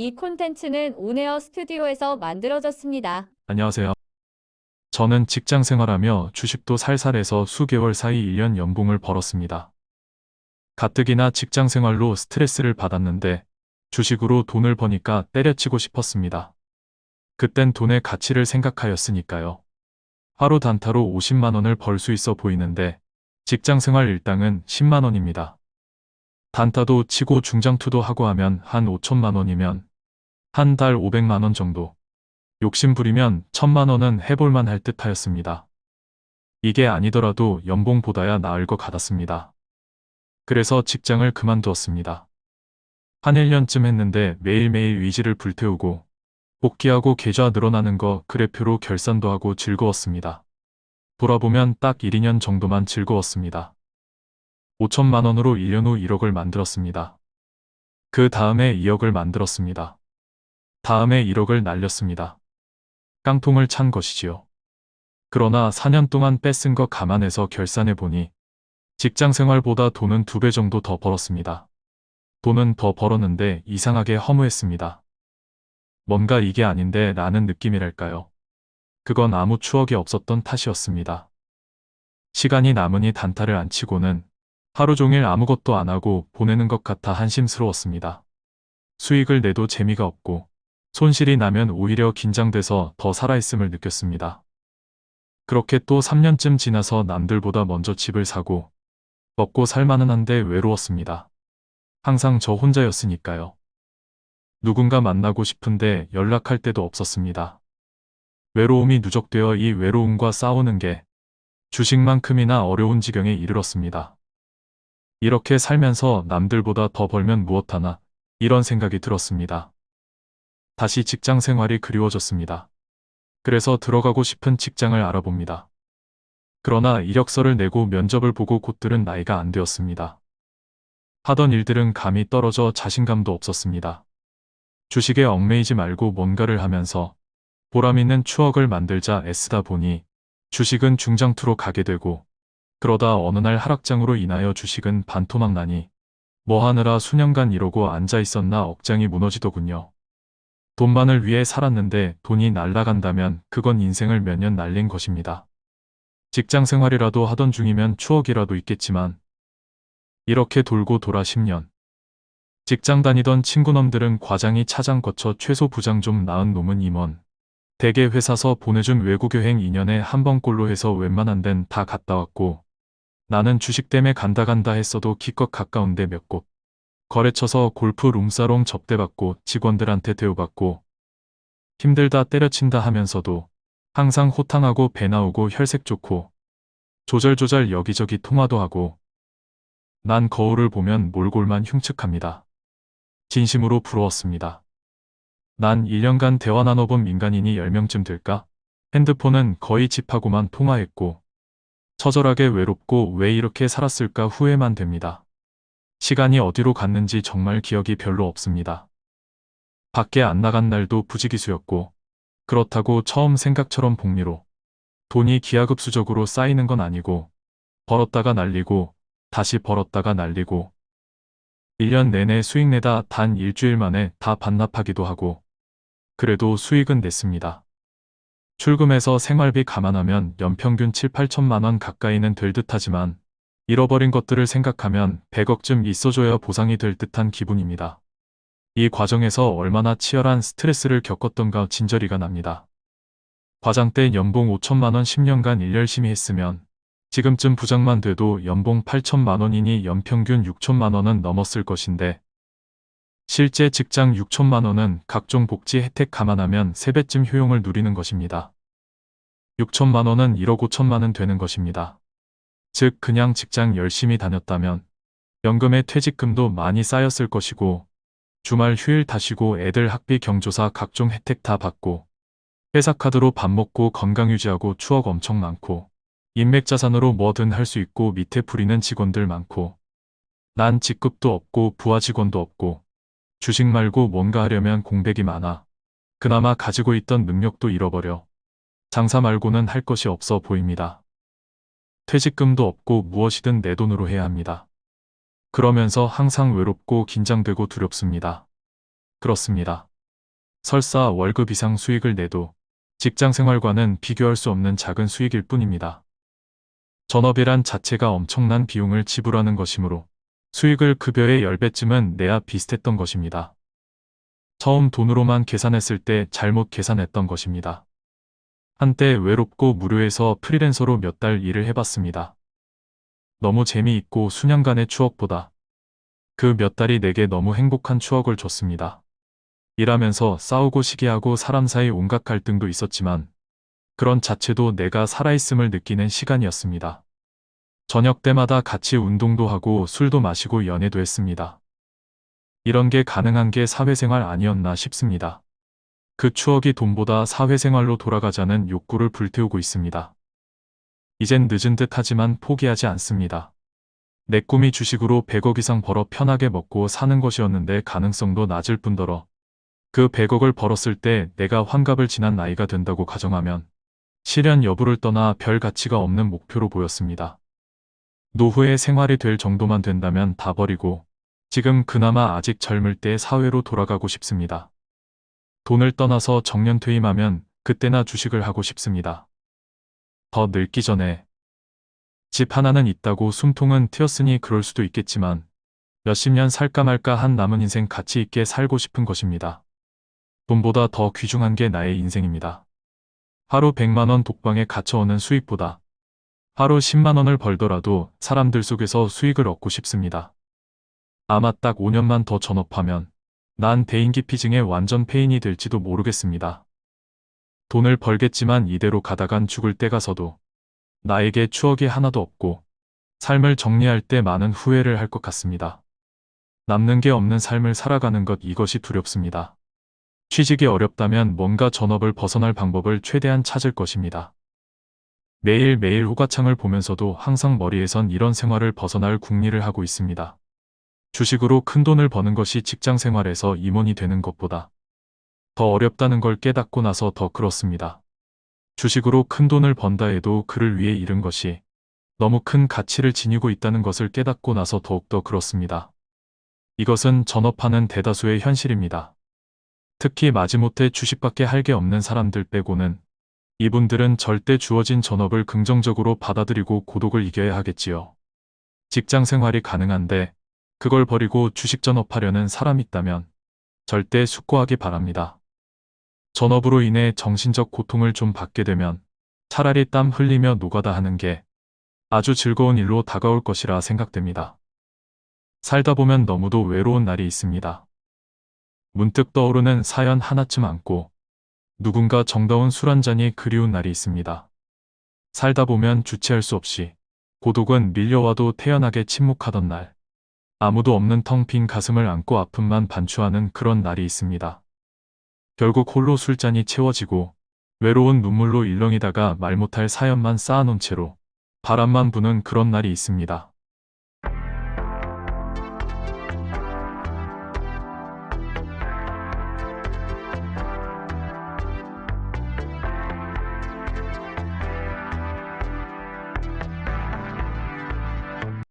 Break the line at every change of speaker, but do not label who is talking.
이 콘텐츠는 온에어 스튜디오에서 만들어졌습니다.
안녕하세요. 저는 직장 생활하며 주식도 살살해서 수개월 사이 1년 연봉을 벌었습니다. 가뜩이나 직장 생활로 스트레스를 받았는데 주식으로 돈을 버니까 때려치고 싶었습니다. 그땐 돈의 가치를 생각하였으니까요. 하루 단타로 50만 원을 벌 수 있어 보이는데 직장 생활 일당은 10만 원입니다. 단타도 치고 중장투도 하고 하면 한 5천만 원이면 한 달 500만 원 정도. 욕심 부리면 천만 원은 해볼만 할 듯 하였습니다. 이게 아니더라도 연봉보다야 나을 것 같았습니다. 그래서 직장을 그만두었습니다. 한 1년쯤 했는데 매일매일 의지를 불태우고 복귀하고 계좌 늘어나는 거 그래표로 결산도 하고 즐거웠습니다. 돌아보면 딱 1, 2년 정도만 즐거웠습니다. 5천만 원으로 1년 후 1억을 만들었습니다. 그 다음에 2억을 만들었습니다. 다음에 1억을 날렸습니다. 깡통을 찬 것이지요. 그러나 4년 동안 뺏은 거 감안해서 결산해 보니 직장 생활보다 돈은 두 배 정도 더 벌었습니다. 돈은 더 벌었는데 이상하게 허무했습니다. 뭔가 이게 아닌데 라는 느낌이랄까요. 그건 아무 추억이 없었던 탓이었습니다. 시간이 남으니 단타를 안 치고는 하루 종일 아무것도 안 하고 보내는 것 같아 한심스러웠습니다. 수익을 내도 재미가 없고 손실이 나면 오히려 긴장돼서 더 살아있음을 느꼈습니다. 그렇게 또 3년쯤 지나서 남들보다 먼저 집을 사고 먹고 살만은 한데 외로웠습니다. 항상 저 혼자였으니까요. 누군가 만나고 싶은데 연락할 때도 없었습니다. 외로움이 누적되어 이 외로움과 싸우는 게 주식만큼이나 어려운 지경에 이르렀습니다. 이렇게 살면서 남들보다 더 벌면 무엇하나 이런 생각이 들었습니다. 다시 직장 생활이 그리워졌습니다. 그래서 들어가고 싶은 직장을 알아봅니다. 그러나 이력서를 내고 면접을 보고 곳들은 나이가 안 되었습니다. 하던 일들은 감이 떨어져 자신감도 없었습니다. 주식에 얽매이지 말고 뭔가를 하면서 보람 있는 추억을 만들자 애쓰다 보니 주식은 중장투로 가게 되고 그러다 어느 날 하락장으로 인하여 주식은 반토막 나니 뭐 하느라 수년간 이러고 앉아 있었나 억장이 무너지더군요. 돈만을 위해 살았는데 돈이 날라간다면 그건 인생을 몇 년 날린 것입니다. 직장 생활이라도 하던 중이면 추억이라도 있겠지만 이렇게 돌고 돌아 10년. 직장 다니던 친구놈들은 과장이 차장 거쳐 최소 부장 좀 나은 놈은 임원. 대개 회사서 보내준 외국 여행 2년에 한 번꼴로 해서 웬만한 데는 다 갔다 왔고 나는 주식 때문에 간다 간다 했어도 기껏 가까운데 몇 곳. 거래처서 골프 룸사롱 접대받고 직원들한테 대우받고 힘들다 때려친다 하면서도 항상 호탕하고 배 나오고 혈색 좋고 조절조절 여기저기 통화도 하고 난 거울을 보면 몰골만 흉측합니다. 진심으로 부러웠습니다. 난 1년간 대화 나눠본 민간인이 10명쯤 될까? 핸드폰은 거의 집하고만 통화했고 처절하게 외롭고 왜 이렇게 살았을까 후회만 됩니다. 시간이 어디로 갔는지 정말 기억이 별로 없습니다. 밖에 안 나간 날도 부지기수였고 그렇다고 처음 생각처럼 복리로 돈이 기하급수적으로 쌓이는 건 아니고 벌었다가 날리고 다시 벌었다가 날리고 1년 내내 수익 내다 단 일주일 만에 다 반납하기도 하고 그래도 수익은 냈습니다. 출금해서 생활비 감안하면 연평균 7, 8천만 원 가까이는 될 듯하지만 잃어버린 것들을 생각하면 100억쯤 있어줘야 보상이 될 듯한 기분입니다. 이 과정에서 얼마나 치열한 스트레스를 겪었던가 진저리가 납니다. 과장 때 연봉 5천만 원 10년간 일 열심히 했으면 지금쯤 부장만 돼도 연봉 8천만 원이니 연평균 6천만 원은 넘었을 것인데 실제 직장 6천만 원은 각종 복지 혜택 감안하면 3배쯤 효용을 누리는 것입니다. 6천만 원은 1억 5천만 원 되는 것입니다. 즉 그냥 직장 열심히 다녔다면 연금에 퇴직금도 많이 쌓였을 것이고 주말 휴일 다 쉬고 애들 학비 경조사 각종 혜택 다 받고 회사 카드로 밥 먹고 건강 유지하고 추억 엄청 많고 인맥 자산으로 뭐든 할 수 있고 밑에 부리는 직원들 많고 난 직급도 없고 부하 직원도 없고 주식 말고 뭔가 하려면 공백이 많아. 그나마 가지고 있던 능력도 잃어버려. 장사 말고는 할 것이 없어 보입니다. 퇴직금도 없고 무엇이든 내 돈으로 해야 합니다. 그러면서 항상 외롭고 긴장되고 두렵습니다. 그렇습니다. 설사 월급 이상 수익을 내도 직장 생활과는 비교할 수 없는 작은 수익일 뿐입니다. 전업이란 자체가 엄청난 비용을 지불하는 것이므로 수익을 급여의 10배쯤은 내야 비슷했던 것입니다. 처음 돈으로만 계산했을 때 잘못 계산했던 것입니다. 한때 외롭고 무료해서 프리랜서로 몇 달 일을 해봤습니다. 너무 재미있고 수년간의 추억보다 그 몇 달이 내게 너무 행복한 추억을 줬습니다. 일하면서 싸우고 시기하고 사람 사이 온갖 갈등도 있었지만 그런 자체도 내가 살아있음을 느끼는 시간이었습니다. 저녁 때마다 같이 운동도 하고 술도 마시고 연애도 했습니다. 이런 게 가능한 게 사회생활 아니었나 싶습니다. 그 추억이 돈보다 사회생활로 돌아가자는 욕구를 불태우고 있습니다. 이젠 늦은 듯 하지만 포기하지 않습니다. 내 꿈이 주식으로 100억 이상 벌어 편하게 먹고 사는 것이었는데 가능성도 낮을 뿐더러 그 100억을 벌었을 때 내가 환갑을 지난 나이가 된다고 가정하면 실현 여부를 떠나 별 가치가 없는 목표로 보였습니다. 노후의 생활이 될 정도만 된다면 다 버리고 지금 그나마 아직 젊을 때 사회로 돌아가고 싶습니다. 돈을 떠나서 정년 퇴임하면 그때나 주식을 하고 싶습니다. 더 늙기 전에 집 하나는 있다고 숨통은 트였으니 그럴 수도 있겠지만 몇십 년 살까 말까 한 남은 인생 가치 있게 살고 싶은 것입니다. 돈보다 더 귀중한 게 나의 인생입니다. 하루 100만원 독방에 갇혀오는 수익보다 하루 10만원을 벌더라도 사람들 속에서 수익을 얻고 싶습니다. 아마 딱 5년만 더 전업하면 난 대인기피증의 완전 폐인이 될지도 모르겠습니다. 돈을 벌겠지만 이대로 가다간 죽을 때 가서도 나에게 추억이 하나도 없고 삶을 정리할 때 많은 후회를 할 것 같습니다. 남는 게 없는 삶을 살아가는 것 이것이 두렵습니다. 취직이 어렵다면 뭔가 전업을 벗어날 방법을 최대한 찾을 것입니다. 매일매일 후가창을 보면서도 항상 머리에선 이런 생활을 벗어날 궁리를 하고 있습니다. 주식으로 큰 돈을 버는 것이 직장 생활에서 임원이 되는 것보다 더 어렵다는 걸 깨닫고 나서 더 그렇습니다. 주식으로 큰 돈을 번다 해도 그를 위해 잃은 것이 너무 큰 가치를 지니고 있다는 것을 깨닫고 나서 더욱더 그렇습니다. 이것은 전업하는 대다수의 현실입니다. 특히 마지못해 주식밖에 할 게 없는 사람들 빼고는 이분들은 절대 주어진 전업을 긍정적으로 받아들이고 고독을 이겨야 하겠지요. 직장 생활이 가능한데 그걸 버리고 주식 전업하려는 사람 있다면 절대 숙고하기 바랍니다. 전업으로 인해 정신적 고통을 좀 받게 되면 차라리 땀 흘리며 노가다 하는 게 아주 즐거운 일로 다가올 것이라 생각됩니다. 살다 보면 너무도 외로운 날이 있습니다. 문득 떠오르는 사연 하나쯤 안고 누군가 정다운 술 한 잔이 그리운 날이 있습니다. 살다 보면 주체할 수 없이 고독은 밀려와도 태연하게 침묵하던 날. 아무도 없는 텅 빈 가슴을 안고 아픔만 반추하는 그런 날이 있습니다. 결국 홀로 술잔이 채워지고 외로운 눈물로 일렁이다가 말 못할 사연만 쌓아놓은 채로 바람만 부는 그런 날이 있습니다.